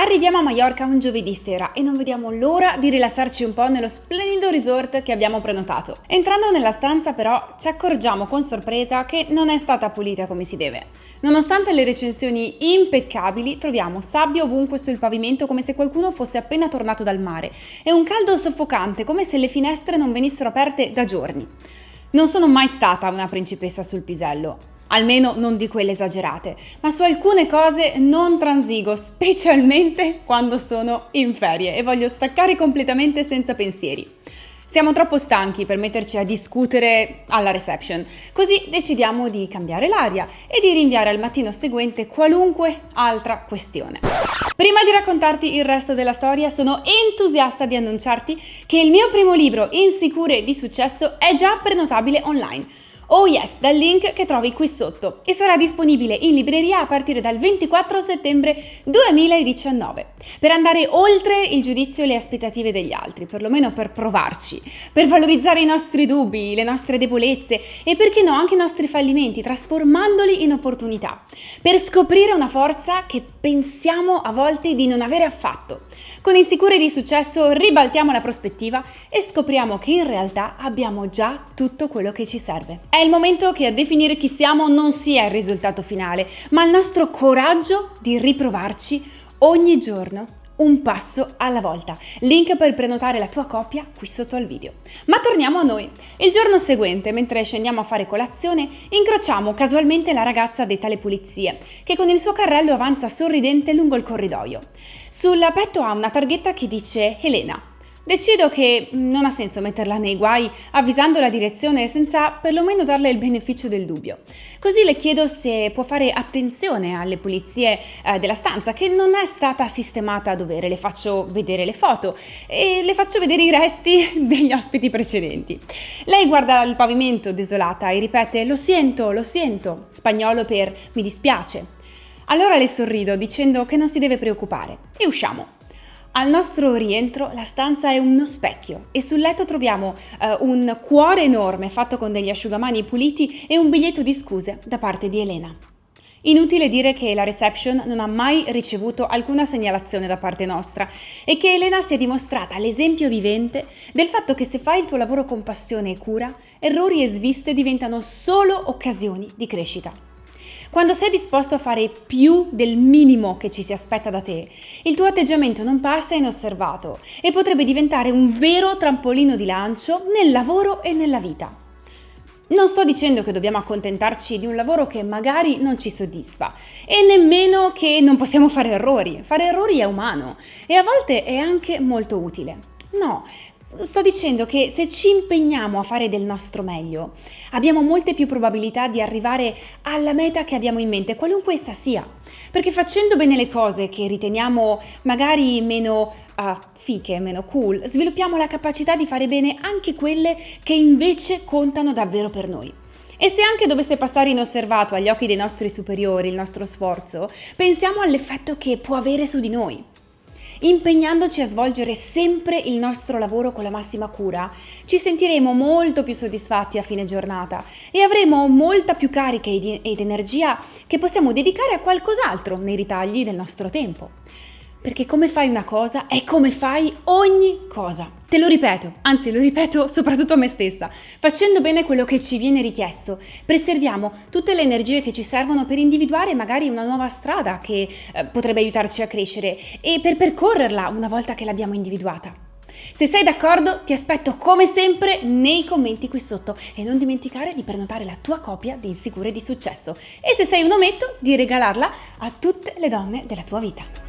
Arriviamo a Mallorca un giovedì sera e non vediamo l'ora di rilassarci un po' nello splendido resort che abbiamo prenotato. Entrando nella stanza però ci accorgiamo con sorpresa che non è stata pulita come si deve. Nonostante le recensioni impeccabili, troviamo sabbia ovunque sul pavimento come se qualcuno fosse appena tornato dal mare e un caldo soffocante come se le finestre non venissero aperte da giorni. Non sono mai stata una principessa sul pisello, almeno non di quelle esagerate, ma su alcune cose non transigo, specialmente quando sono in ferie e voglio staccare completamente senza pensieri. Siamo troppo stanchi per metterci a discutere alla reception, così decidiamo di cambiare l'aria e di rinviare al mattino seguente qualunque altra questione. Prima di raccontarti il resto della storia, sono entusiasta di annunciarti che il mio primo libro, Insicure di successo, è già prenotabile online. Oh yes, dal link che trovi qui sotto e sarà disponibile in libreria a partire dal 24 settembre 2019 per andare oltre il giudizio e le aspettative degli altri, perlomeno per provarci, per valorizzare i nostri dubbi, le nostre debolezze e perché no anche i nostri fallimenti, trasformandoli in opportunità, per scoprire una forza che pensiamo a volte di non avere affatto. Con Insicure di successo ribaltiamo la prospettiva e scopriamo che in realtà abbiamo già tutto quello che ci serve. È il momento che a definire chi siamo non sia il risultato finale, ma il nostro coraggio di riprovarci ogni giorno un passo alla volta. Link per prenotare la tua coppia qui sotto al video. Ma torniamo a noi. Il giorno seguente, mentre scendiamo a fare colazione, incrociamo casualmente la ragazza detta alle pulizie, che con il suo carrello avanza sorridente lungo il corridoio. Sul petto ha una targhetta che dice Elena. Decido che non ha senso metterla nei guai avvisando la direzione senza perlomeno darle il beneficio del dubbio. Così le chiedo se può fare attenzione alle pulizie eh, della stanza che non è stata sistemata a dovere. Le faccio vedere le foto e le faccio vedere i resti degli ospiti precedenti. Lei guarda il pavimento desolata e ripete lo sento, lo sento, spagnolo per mi dispiace. Allora le sorrido dicendo che non si deve preoccupare e usciamo. Al nostro rientro la stanza è uno specchio e sul letto troviamo uh, un cuore enorme fatto con degli asciugamani puliti e un biglietto di scuse da parte di Elena. Inutile dire che la reception non ha mai ricevuto alcuna segnalazione da parte nostra e che Elena si è dimostrata l'esempio vivente del fatto che se fai il tuo lavoro con passione e cura, errori e sviste diventano solo occasioni di crescita. Quando sei disposto a fare più del minimo che ci si aspetta da te, il tuo atteggiamento non passa inosservato e potrebbe diventare un vero trampolino di lancio nel lavoro e nella vita. Non sto dicendo che dobbiamo accontentarci di un lavoro che magari non ci soddisfa e nemmeno che non possiamo fare errori. Fare errori è umano e a volte è anche molto utile. No, Sto dicendo che se ci impegniamo a fare del nostro meglio, abbiamo molte più probabilità di arrivare alla meta che abbiamo in mente, qualunque essa sia. Perché facendo bene le cose che riteniamo magari meno uh, fiche, meno cool, sviluppiamo la capacità di fare bene anche quelle che invece contano davvero per noi. E se anche dovesse passare inosservato agli occhi dei nostri superiori il nostro sforzo, pensiamo all'effetto che può avere su di noi. Impegnandoci a svolgere sempre il nostro lavoro con la massima cura, ci sentiremo molto più soddisfatti a fine giornata e avremo molta più carica ed energia che possiamo dedicare a qualcos'altro nei ritagli del nostro tempo perché come fai una cosa è come fai ogni cosa. Te lo ripeto, anzi lo ripeto soprattutto a me stessa. Facendo bene quello che ci viene richiesto, preserviamo tutte le energie che ci servono per individuare magari una nuova strada che eh, potrebbe aiutarci a crescere e per percorrerla una volta che l'abbiamo individuata. Se sei d'accordo ti aspetto come sempre nei commenti qui sotto e non dimenticare di prenotare la tua copia di Insicure di Successo e se sei un ometto di regalarla a tutte le donne della tua vita.